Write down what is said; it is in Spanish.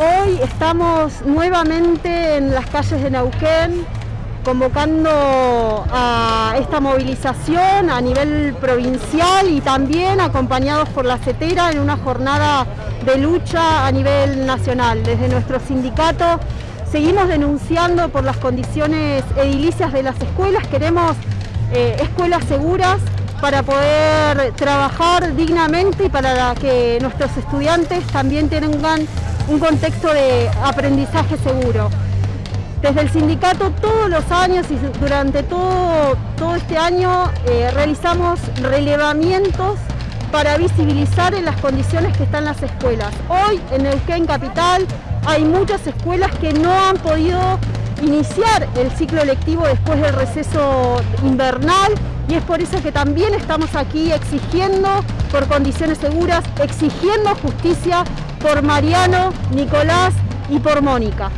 Hoy estamos nuevamente en las calles de Neuquén convocando a esta movilización a nivel provincial y también acompañados por la CETERA en una jornada de lucha a nivel nacional. Desde nuestro sindicato seguimos denunciando por las condiciones edilicias de las escuelas, queremos eh, escuelas seguras para poder trabajar dignamente y para que nuestros estudiantes también tengan un contexto de aprendizaje seguro. Desde el sindicato todos los años y durante todo, todo este año eh, realizamos relevamientos para visibilizar en las condiciones que están las escuelas. Hoy en Neuquén Capital hay muchas escuelas que no han podido iniciar el ciclo lectivo después del receso invernal y es por eso que también estamos aquí exigiendo por condiciones seguras, exigiendo justicia por Mariano, Nicolás y por Mónica.